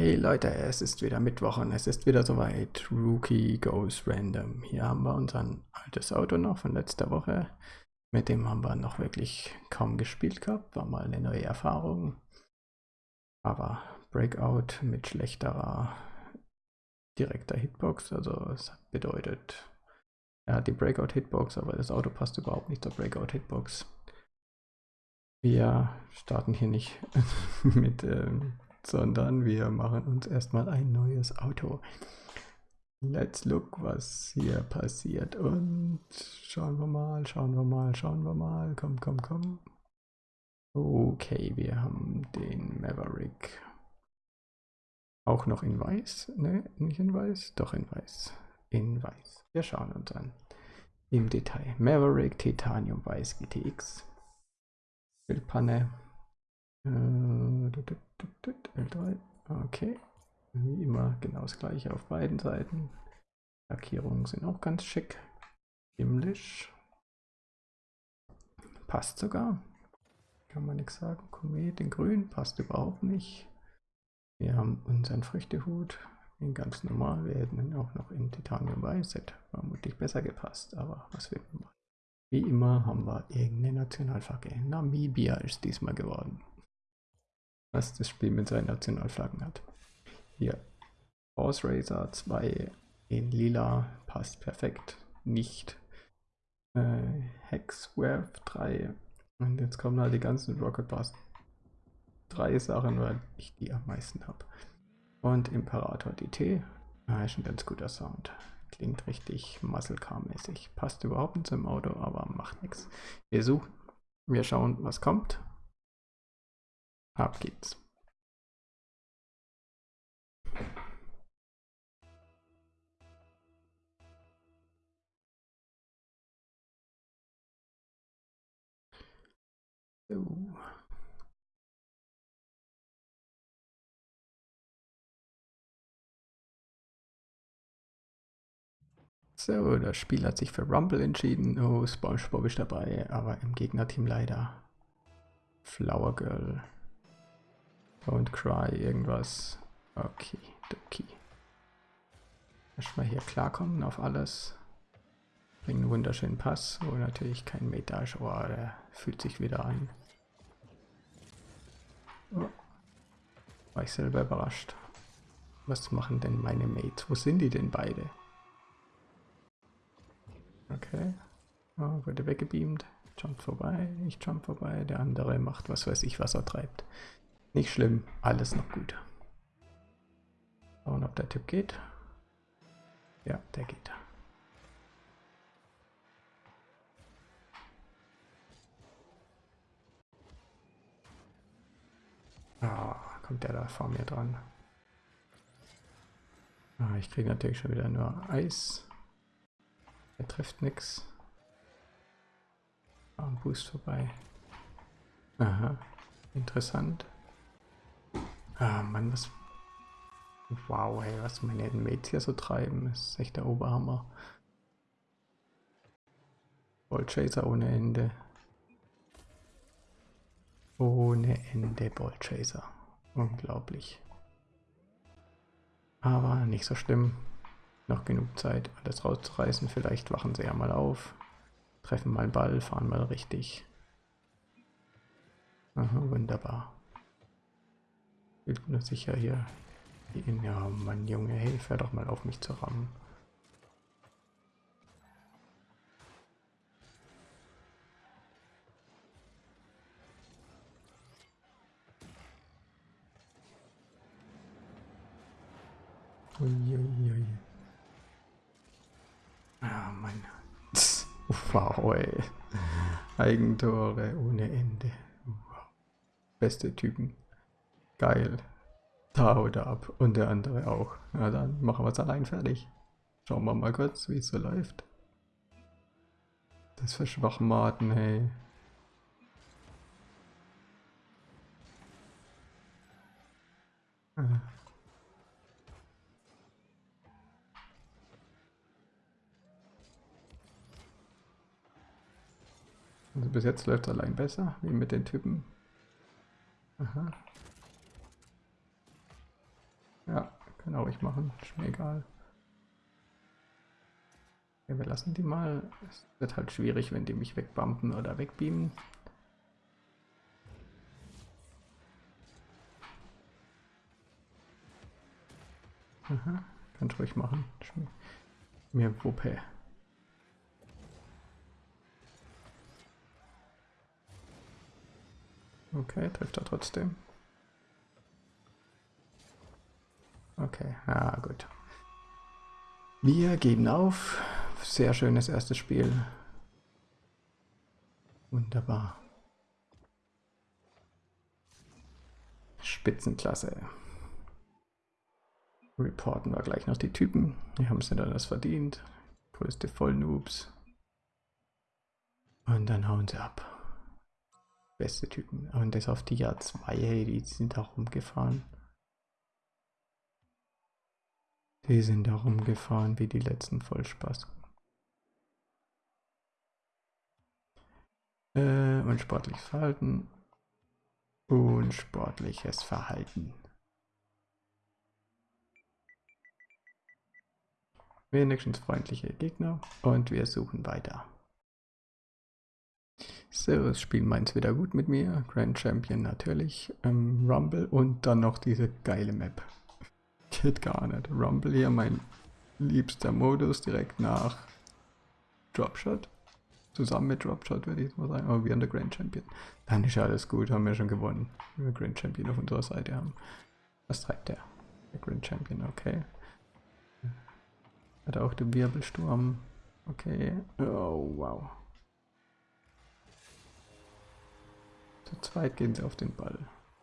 Hey Leute, es ist wieder Mittwoch und es ist wieder soweit. Rookie Goes Random. Hier haben wir unser altes Auto noch von letzter Woche. Mit dem haben wir noch wirklich kaum gespielt gehabt. War mal eine neue Erfahrung. Aber Breakout mit schlechterer direkter Hitbox. Also es bedeutet, er hat die Breakout Hitbox, aber das Auto passt überhaupt nicht zur Breakout Hitbox. Wir starten hier nicht mit, ähm, sondern wir machen uns erstmal ein neues Auto. Let's look, was hier passiert. Und schauen wir mal, schauen wir mal, schauen wir mal. Komm, komm, komm. Okay, wir haben den Maverick. Auch noch in weiß? Ne, nicht in weiß? Doch in weiß. In weiß. Wir schauen uns an. Im Detail. Maverick Titanium Weiß GTX. Bildpanne. L3. Äh, okay. Wie immer genau das gleiche auf beiden Seiten. Lackierungen sind auch ganz schick. Himmlisch. Passt sogar. Kann man nichts sagen. Komet in grün passt überhaupt nicht. Wir haben unseren Früchtehut in ganz normal. Wir hätten auch noch in Titanium Weiß. Hätte vermutlich besser gepasst, aber was will man machen? Wie immer haben wir irgendeine Nationalflagge. Namibia ist diesmal geworden. Was das Spiel mit seinen Nationalflaggen hat. Hier. Horse Racer 2 in lila passt perfekt. Nicht. Äh, Hexworth 3. Und jetzt kommen halt die ganzen Rocket Bus 3 Sachen, weil ich die am meisten habe. Und Imperator DT. Ah, ist ein ganz guter Sound. Klingt richtig Muscle Car mäßig. Passt überhaupt nicht zum Auto, aber macht nichts. Wir suchen, wir schauen, was kommt. Ab geht's. So. Das Spiel hat sich für Rumble entschieden. Oh, SpongeBob ist dabei, aber im Gegnerteam leider. Flower Girl. Don't cry, irgendwas. Okay, okay. Erstmal hier klarkommen auf alles. Bringen einen wunderschönen Pass, wo natürlich kein ist. Oh, der fühlt sich wieder an. Oh. War ich selber überrascht. Was machen denn meine Mates? Wo sind die denn beide? Okay. Oh, wurde weggebeamt. Jump vorbei. Ich jump vorbei. Der andere macht was weiß ich, was er treibt. Nicht schlimm. Alles noch gut. Schauen, ob der Tipp geht. Ja, der geht. Ah, kommt der da vor mir dran. Ah, ich kriege natürlich schon wieder nur Eis. Er trifft nichts. Ein Boost vorbei. Aha, interessant. Ah, Mann, was... Wow, hey, was meine Mates hier so treiben, ist echt der Oberhammer. Ballchaser ohne Ende. Ohne Ende Ballchaser. Unglaublich. Aber nicht so schlimm noch genug Zeit, alles rauszureißen. Vielleicht wachen sie ja mal auf, treffen mal einen Ball, fahren mal richtig. Aha, wunderbar. Ich bin sicher hier. Ja, Mann, Junge, hey, hör doch mal auf mich zu rammen. Uiuiui. Ah, Mann. Wow, ey. Eigentore ohne Ende. Beste Typen. Geil. Da haut er ab. Und der andere auch. Na dann machen wir es allein fertig. Schauen wir mal kurz, wie es so läuft. Das für Schwachmaten, hey. Ah. Also bis jetzt läuft es allein besser, wie mit den Typen. Aha. Kann ich machen, ist mir egal. Ja, wir lassen die mal. Es wird halt schwierig, wenn die mich wegbumpen oder wegbeamen. Aha, kannst ruhig machen. Mir Wuppe. Okay, trifft er trotzdem. Okay, ja gut. Wir geben auf. Sehr schönes erstes Spiel. Wunderbar. Spitzenklasse. Reporten wir gleich noch die Typen. Die haben es nicht alles verdient. Größte Vollnoobs. Und dann hauen sie ab. Beste Typen. Und das auf die Jahr 2, hey, die sind da rumgefahren. Die sind da rumgefahren wie die letzten Vollspaß. Äh, und sportliches Verhalten. Und sportliches Verhalten. Wenigstens freundliche Gegner und wir suchen weiter. So, das Spiel meint wieder gut mit mir. Grand Champion natürlich. Ähm, Rumble und dann noch diese geile Map. Geht gar nicht. Rumble hier mein liebster Modus direkt nach Dropshot. Zusammen mit Dropshot würde ich mal sagen. Aber wir haben der Grand Champion. Dann ist alles gut, haben wir schon gewonnen. Wenn wir Grand Champion auf unserer Seite haben. Was treibt der? Der Grand Champion, okay. Hat auch den Wirbelsturm. Okay. Oh, wow. Zu zweit gehen sie auf den Ball.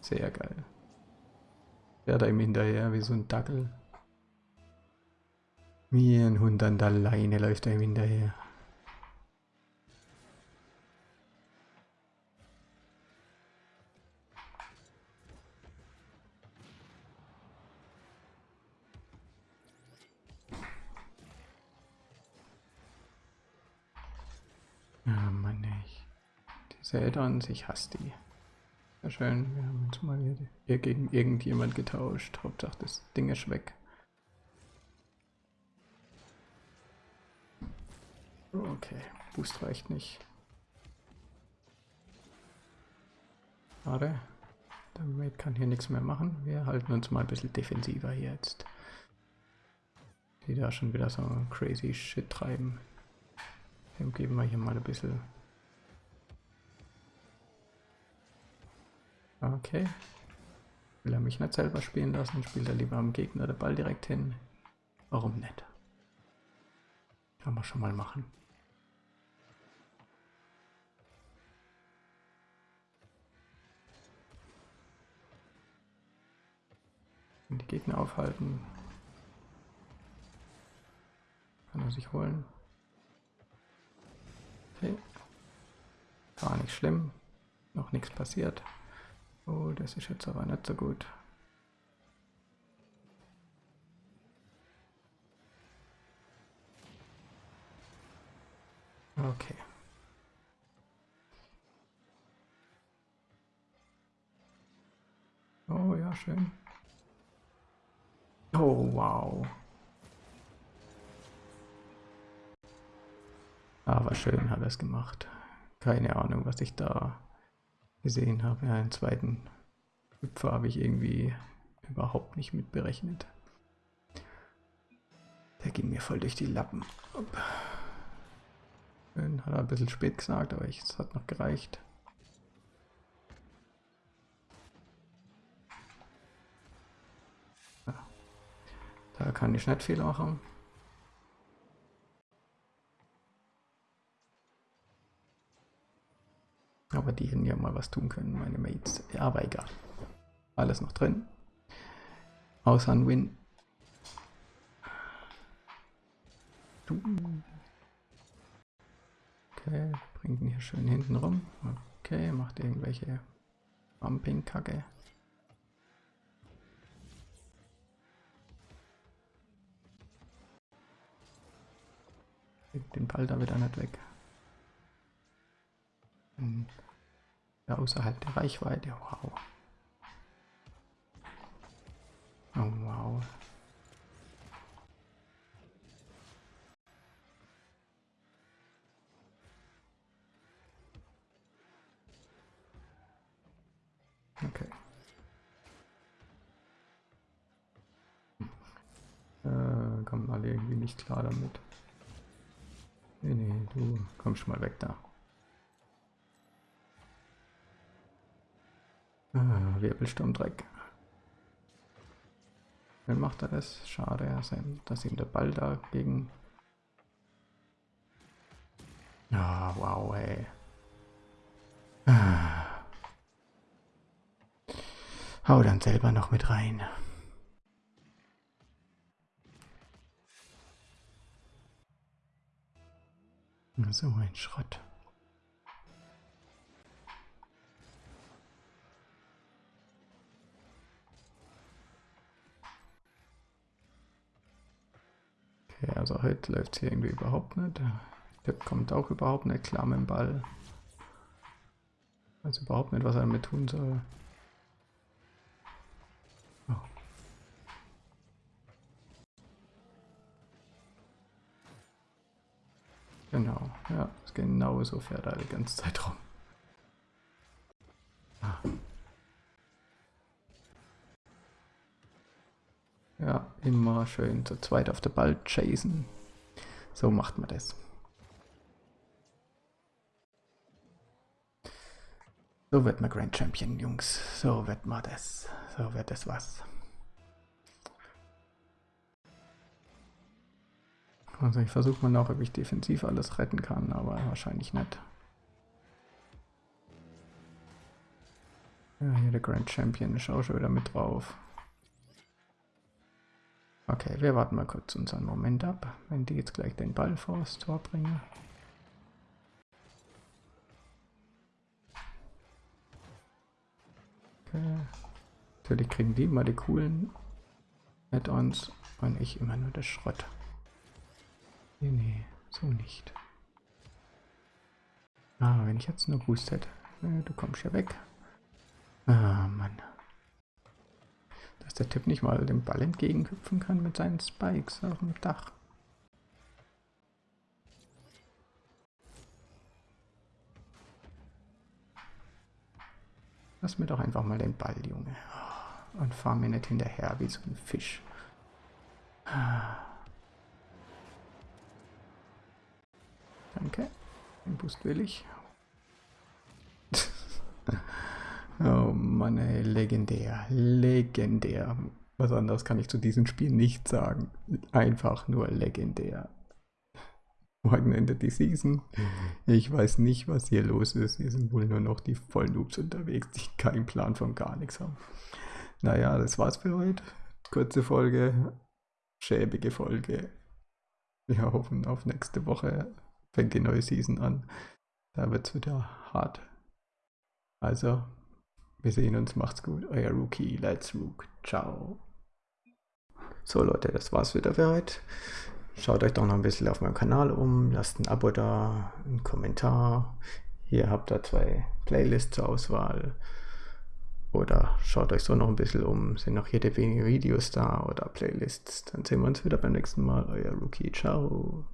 Sehr geil. Der da ihm hinterher wie so ein Dackel. Wie ein Hund an der Leine läuft er ihm hinterher. Seldons, ich hasse die. Sehr schön, wir haben uns mal hier gegen irgendjemand getauscht. Hauptsache das Ding ist weg. Okay, Boost reicht nicht. Schade. Der Mate kann hier nichts mehr machen. Wir halten uns mal ein bisschen defensiver hier jetzt. Die da schon wieder so crazy shit treiben. Dem geben wir hier mal ein bisschen Okay. Will er mich nicht selber spielen lassen, spielt er lieber am Gegner der Ball direkt hin. Warum nicht? Kann man schon mal machen. Die Gegner aufhalten. Kann er sich holen. Okay. Gar nicht schlimm. Noch nichts passiert. Oh, das ist jetzt aber nicht so gut. Okay. Oh ja, schön. Oh, wow. Aber schön hat er es gemacht. Keine Ahnung, was ich da gesehen habe. Ja, einen zweiten Hüpfer habe ich irgendwie überhaupt nicht mit berechnet. Der ging mir voll durch die Lappen. Schön, hat er ein bisschen spät gesagt, aber es hat noch gereicht. Da kann ich nicht viel machen. Aber die hätten ja mal was tun können, meine Mates. Ja, aber egal. Alles noch drin. Außer ein Win. Okay, bringt ihn hier schön hinten rum. Okay, macht irgendwelche Bumping-Kacke. Den Ball da wieder nicht weg. Hm. Außerhalb der Reichweite. Wow. Oh, wow. Okay. Hm. Äh, kommen alle irgendwie nicht klar damit. Nee, nee, du kommst schon mal weg da. Wirbelsturmdreck. Dann macht er das. Schade, dass ihm der Ball dagegen. Ah, wow, ey. Ah. Hau dann selber noch mit rein. So ein Schrott. Also heute läuft es hier irgendwie überhaupt nicht. Der kommt auch überhaupt nicht klar mit dem Ball. Weiß überhaupt nicht, was er damit tun soll. Oh. Genau, ja, genau so fährt er die ganze Zeit rum. Ah. Ja, immer schön zu zweit auf der Ball chasen. So macht man das. So wird man Grand Champion, Jungs. So wird man das. So wird das was. Also ich versuche mal noch, ob ich defensiv alles retten kann, aber wahrscheinlich nicht. Ja, hier der Grand Champion ist schon wieder mit drauf. Okay, wir warten mal kurz unseren Moment ab, wenn die jetzt gleich den Ball vor das Tor bringen. Okay. Natürlich kriegen die immer die coolen Add-ons und ich immer nur das Schrott. Nee, nee, so nicht. Ah, wenn ich jetzt nur Boost hätte. Du kommst ja weg. Ah, Mann. Dass der Typ nicht mal dem Ball entgegenhüpfen kann mit seinen Spikes auf dem Dach. Lass mir doch einfach mal den Ball, Junge. Und fahr mir nicht hinterher wie so ein Fisch. Danke. Den Boost will ich. oh Mann, ey, legendär. Legendär. Was anderes kann ich zu diesem Spiel nicht sagen. Einfach nur legendär. Morgen endet die Season. Ich weiß nicht, was hier los ist. Hier sind wohl nur noch die Vollnoobs unterwegs, die keinen Plan von gar nichts haben. Naja, das war's für heute. Kurze Folge, schäbige Folge. Wir hoffen auf nächste Woche. Fängt die neue Season an. Da wird's wieder hart. Also, wir sehen uns. Macht's gut. Euer Rookie. Let's Rook. Ciao. So Leute, das war's wieder für heute. Schaut euch doch noch ein bisschen auf meinem Kanal um, lasst ein Abo da, einen Kommentar. Hier habt ihr zwei Playlists zur Auswahl. Oder schaut euch so noch ein bisschen um, sind noch jede wenige Videos da oder Playlists. Dann sehen wir uns wieder beim nächsten Mal. Euer Rookie, ciao.